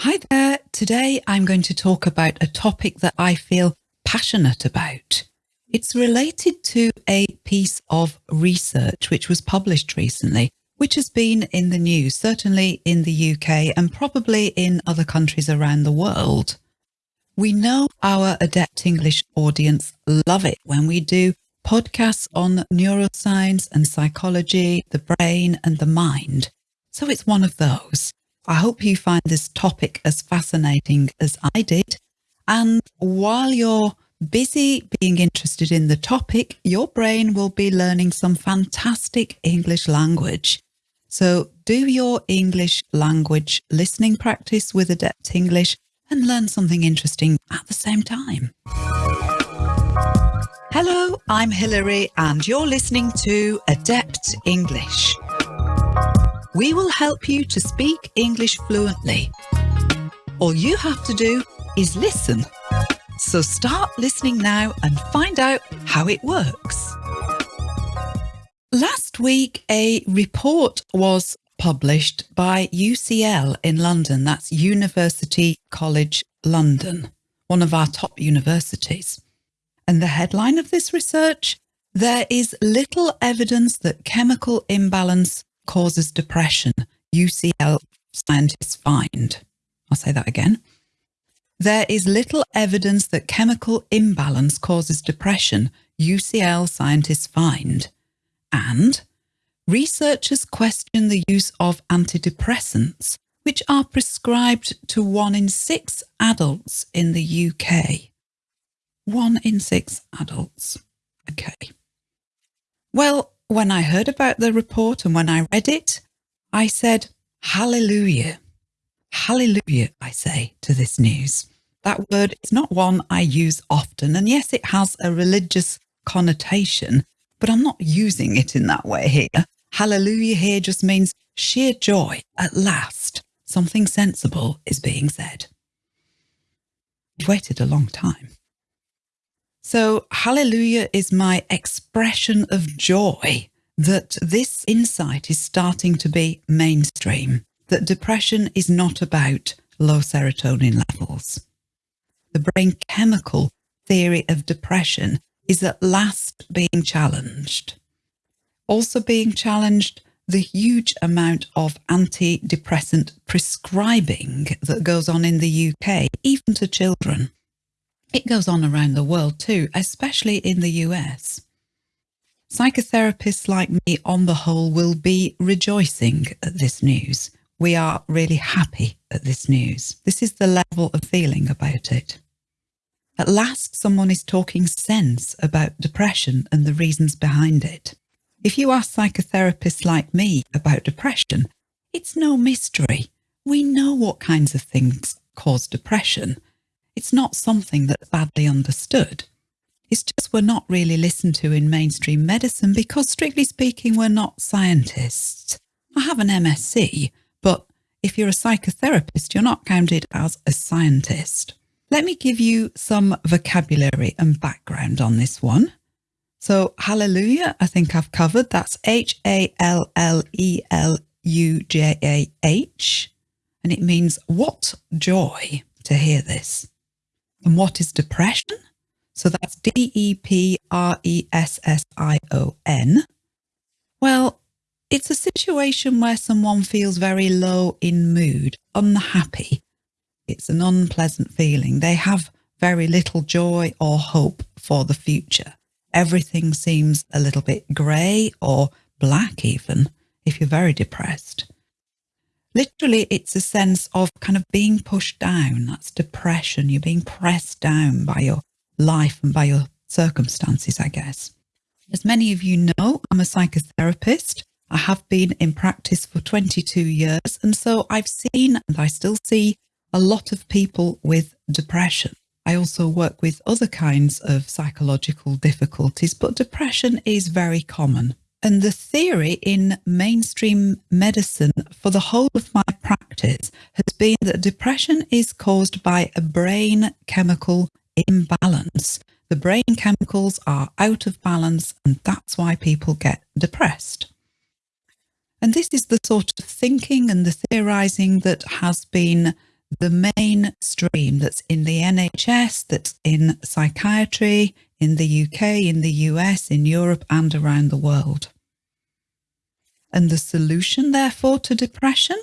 Hi there. Today I'm going to talk about a topic that I feel passionate about. It's related to a piece of research which was published recently, which has been in the news, certainly in the UK and probably in other countries around the world. We know our Adept English audience love it when we do podcasts on neuroscience and psychology, the brain and the mind. So it's one of those. I hope you find this topic as fascinating as I did. And while you're busy being interested in the topic, your brain will be learning some fantastic English language. So do your English language listening practice with Adept English and learn something interesting at the same time. Hello, I'm Hilary and you're listening to Adept English. We will help you to speak English fluently. All you have to do is listen. So start listening now and find out how it works. Last week, a report was published by UCL in London. That's University College London, one of our top universities. And the headline of this research, there is little evidence that chemical imbalance causes depression, UCL scientists find. I'll say that again. There is little evidence that chemical imbalance causes depression, UCL scientists find. And researchers question the use of antidepressants, which are prescribed to one in six adults in the UK. One in six adults. Okay. Well, when I heard about the report and when I read it, I said, Hallelujah. Hallelujah, I say to this news. That word is not one I use often. And yes, it has a religious connotation, but I'm not using it in that way here. Hallelujah here just means sheer joy. At last, something sensible is being said. I've waited a long time. So hallelujah is my expression of joy that this insight is starting to be mainstream, that depression is not about low serotonin levels. The brain chemical theory of depression is at last being challenged. Also being challenged the huge amount of antidepressant prescribing that goes on in the UK, even to children. It goes on around the world too, especially in the US. Psychotherapists like me, on the whole, will be rejoicing at this news. We are really happy at this news. This is the level of feeling about it. At last, someone is talking sense about depression and the reasons behind it. If you ask psychotherapists like me about depression, it's no mystery. We know what kinds of things cause depression it's not something that's badly understood. It's just we're not really listened to in mainstream medicine because, strictly speaking, we're not scientists. I have an MSc, but if you're a psychotherapist, you're not counted as a scientist. Let me give you some vocabulary and background on this one. So, hallelujah, I think I've covered. That's H A L L E L U J A H. And it means what joy to hear this. And what is depression? So that's D-E-P-R-E-S-S-I-O-N. Well, it's a situation where someone feels very low in mood, unhappy. It's an unpleasant feeling. They have very little joy or hope for the future. Everything seems a little bit grey or black even if you're very depressed. Literally, it's a sense of kind of being pushed down. That's depression. You're being pressed down by your life and by your circumstances, I guess. As many of you know, I'm a psychotherapist. I have been in practice for 22 years. And so I've seen and I still see a lot of people with depression. I also work with other kinds of psychological difficulties, but depression is very common. And the theory in mainstream medicine for the whole of my practice has been that depression is caused by a brain chemical imbalance. The brain chemicals are out of balance and that's why people get depressed. And this is the sort of thinking and the theorizing that has been the mainstream that's in the NHS, that's in psychiatry, in the UK, in the US, in Europe, and around the world. And the solution, therefore, to depression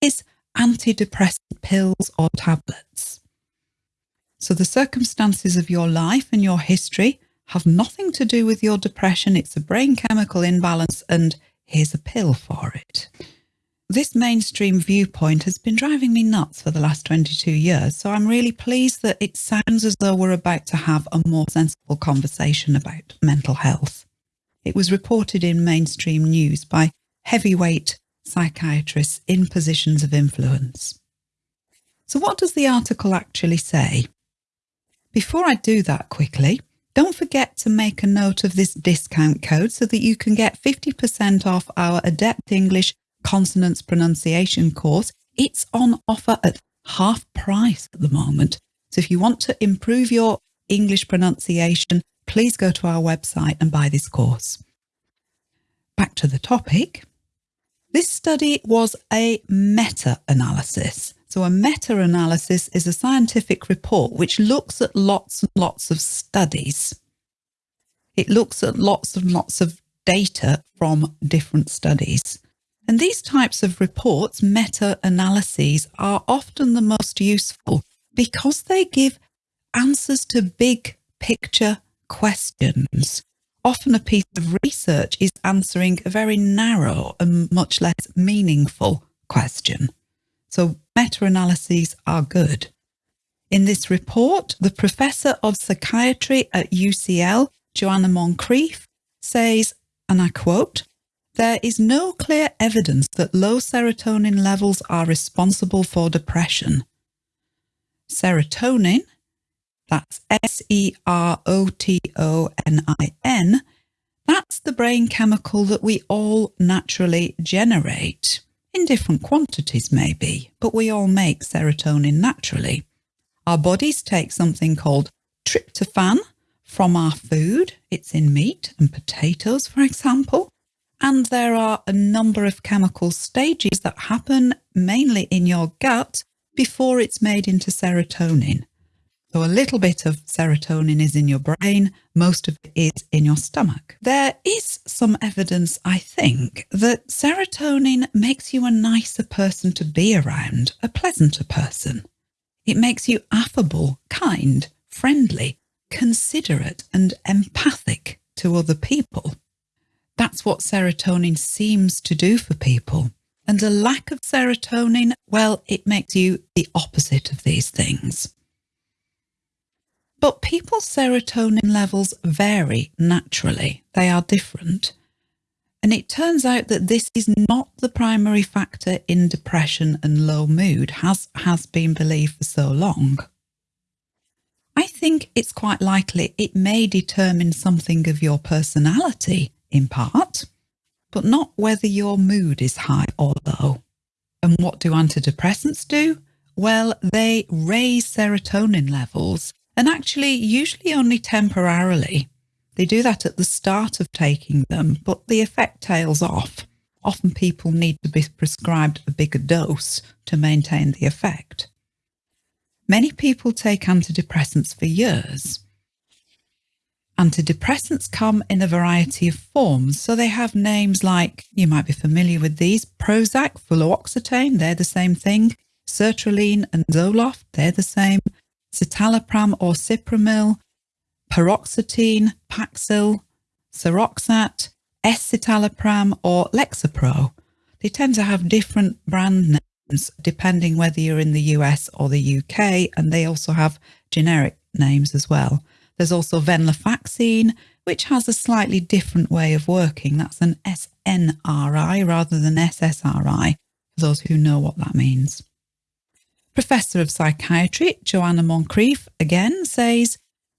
is antidepressant pills or tablets. So the circumstances of your life and your history have nothing to do with your depression. It's a brain chemical imbalance, and here's a pill for it. This mainstream viewpoint has been driving me nuts for the last 22 years, so I'm really pleased that it sounds as though we're about to have a more sensible conversation about mental health. It was reported in mainstream news by heavyweight psychiatrists in positions of influence. So what does the article actually say? Before I do that quickly, don't forget to make a note of this discount code so that you can get 50% off our Adept English consonants pronunciation course. It's on offer at half price at the moment. So if you want to improve your English pronunciation, please go to our website and buy this course. Back to the topic. This study was a meta-analysis. So a meta-analysis is a scientific report which looks at lots and lots of studies. It looks at lots and lots of data from different studies. And these types of reports, meta-analyses, are often the most useful because they give answers to big picture questions. Often a piece of research is answering a very narrow and much less meaningful question. So meta-analyses are good. In this report, the Professor of Psychiatry at UCL, Joanna Moncrieff, says, and I quote, there is no clear evidence that low serotonin levels are responsible for depression. Serotonin, that's S-E-R-O-T-O-N-I-N, that's the brain chemical that we all naturally generate, in different quantities maybe, but we all make serotonin naturally. Our bodies take something called tryptophan from our food. It's in meat and potatoes, for example. And there are a number of chemical stages that happen mainly in your gut before it's made into serotonin. So a little bit of serotonin is in your brain, most of it is in your stomach. There is some evidence, I think, that serotonin makes you a nicer person to be around, a pleasanter person. It makes you affable, kind, friendly, considerate and empathic to other people. That's what serotonin seems to do for people. And a lack of serotonin, well, it makes you the opposite of these things. But people's serotonin levels vary naturally. They are different. And it turns out that this is not the primary factor in depression and low mood, has, has been believed for so long. I think it's quite likely it may determine something of your personality in part, but not whether your mood is high or low. And what do antidepressants do? Well, they raise serotonin levels and actually usually only temporarily. They do that at the start of taking them, but the effect tails off. Often people need to be prescribed a bigger dose to maintain the effect. Many people take antidepressants for years, Antidepressants come in a variety of forms, so they have names like, you might be familiar with these, Prozac, fluoxetine, they're the same thing, sertraline and Zoloft, they're the same, citalopram or cipramil, paroxetine, Paxil, Seroxat, escitalopram or Lexapro. They tend to have different brand names depending whether you're in the US or the UK, and they also have generic names as well. There's also venlafaxine, which has a slightly different way of working. That's an SNRI rather than SSRI, for those who know what that means. Professor of Psychiatry Joanna Moncrieff again says,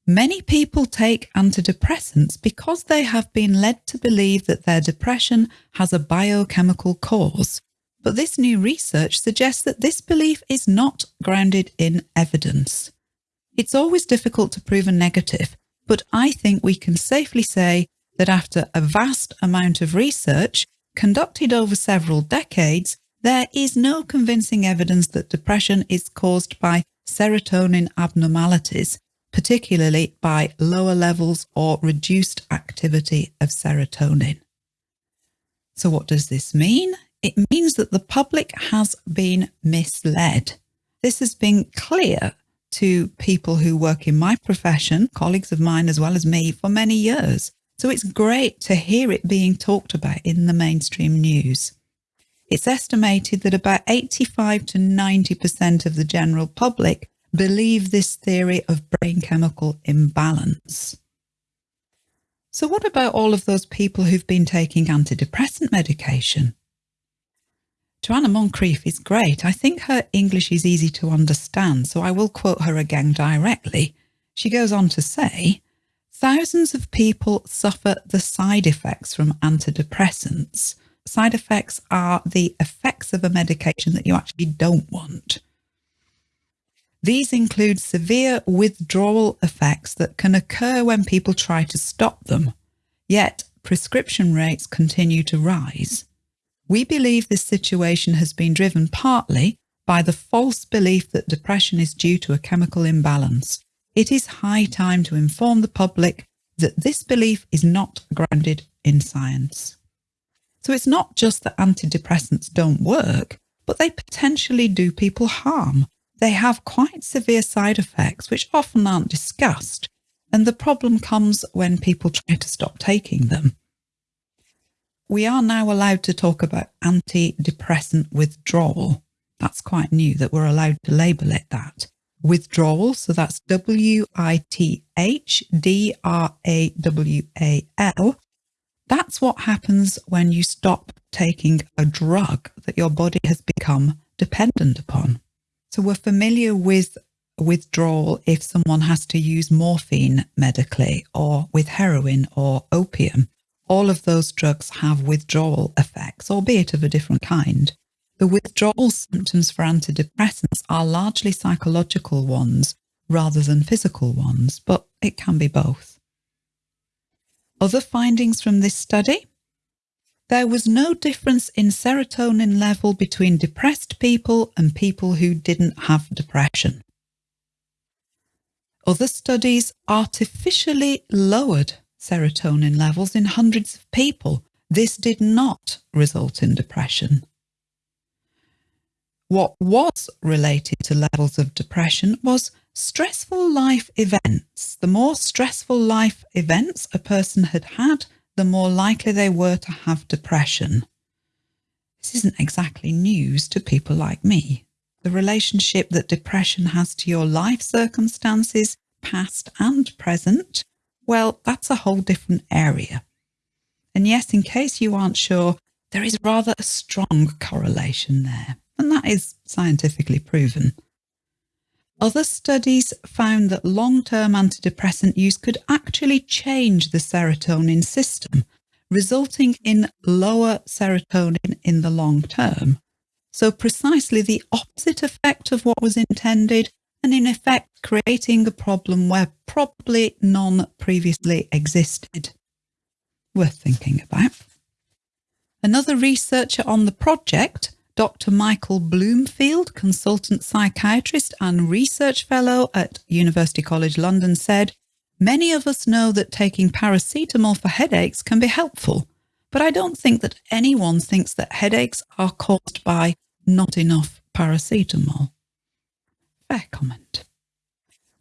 Many people take antidepressants because they have been led to believe that their depression has a biochemical cause. But this new research suggests that this belief is not grounded in evidence. It's always difficult to prove a negative, but I think we can safely say that after a vast amount of research conducted over several decades, there is no convincing evidence that depression is caused by serotonin abnormalities, particularly by lower levels or reduced activity of serotonin. So what does this mean? It means that the public has been misled. This has been clear to people who work in my profession, colleagues of mine as well as me, for many years. So it's great to hear it being talked about in the mainstream news. It's estimated that about 85 to 90% of the general public believe this theory of brain chemical imbalance. So what about all of those people who've been taking antidepressant medication? Joanna Moncrieff is great. I think her English is easy to understand, so I will quote her again directly. She goes on to say, thousands of people suffer the side effects from antidepressants. Side effects are the effects of a medication that you actually don't want. These include severe withdrawal effects that can occur when people try to stop them, yet prescription rates continue to rise. We believe this situation has been driven partly by the false belief that depression is due to a chemical imbalance. It is high time to inform the public that this belief is not grounded in science. So it's not just that antidepressants don't work, but they potentially do people harm. They have quite severe side effects, which often aren't discussed. And the problem comes when people try to stop taking them we are now allowed to talk about antidepressant withdrawal. That's quite new that we're allowed to label it that. Withdrawal, so that's W-I-T-H-D-R-A-W-A-L. That's what happens when you stop taking a drug that your body has become dependent upon. So we're familiar with withdrawal if someone has to use morphine medically or with heroin or opium all of those drugs have withdrawal effects, albeit of a different kind. The withdrawal symptoms for antidepressants are largely psychological ones rather than physical ones, but it can be both. Other findings from this study? There was no difference in serotonin level between depressed people and people who didn't have depression. Other studies artificially lowered serotonin levels in hundreds of people. This did not result in depression. What was related to levels of depression was stressful life events. The more stressful life events a person had had, the more likely they were to have depression. This isn't exactly news to people like me. The relationship that depression has to your life circumstances, past and present, well, that's a whole different area. And yes, in case you aren't sure, there is rather a strong correlation there, and that is scientifically proven. Other studies found that long-term antidepressant use could actually change the serotonin system, resulting in lower serotonin in the long term. So precisely the opposite effect of what was intended and in effect creating a problem where probably none previously existed. Worth thinking about. Another researcher on the project, Dr. Michael Bloomfield, consultant psychiatrist and research fellow at University College London said, Many of us know that taking paracetamol for headaches can be helpful, but I don't think that anyone thinks that headaches are caused by not enough paracetamol fair comment.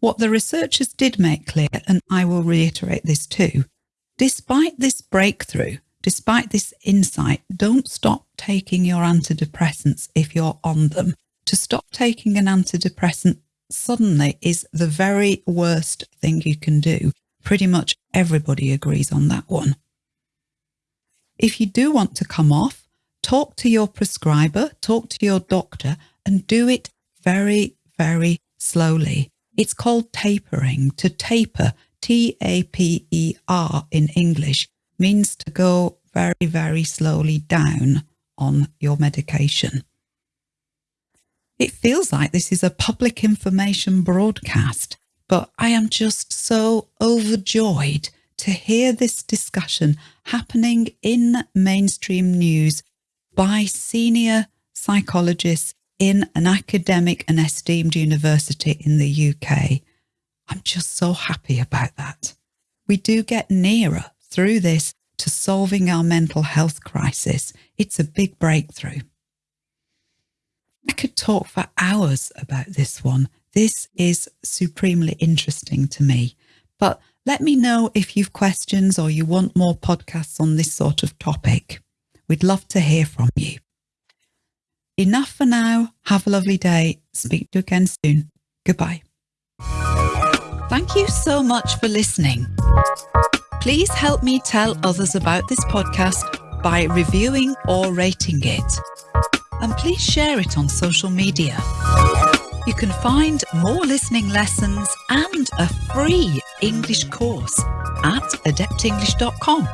What the researchers did make clear, and I will reiterate this too, despite this breakthrough, despite this insight, don't stop taking your antidepressants if you're on them. To stop taking an antidepressant suddenly is the very worst thing you can do. Pretty much everybody agrees on that one. If you do want to come off, talk to your prescriber, talk to your doctor, and do it very, very slowly. It's called tapering. To taper, T-A-P-E-R in English, means to go very, very slowly down on your medication. It feels like this is a public information broadcast, but I am just so overjoyed to hear this discussion happening in mainstream news by senior psychologists in an academic and esteemed university in the UK. I'm just so happy about that. We do get nearer through this to solving our mental health crisis. It's a big breakthrough. I could talk for hours about this one. This is supremely interesting to me. But let me know if you've questions or you want more podcasts on this sort of topic. We'd love to hear from you. Enough for now. Have a lovely day. Speak to you again soon. Goodbye. Thank you so much for listening. Please help me tell others about this podcast by reviewing or rating it. And please share it on social media. You can find more listening lessons and a free English course at adeptenglish.com.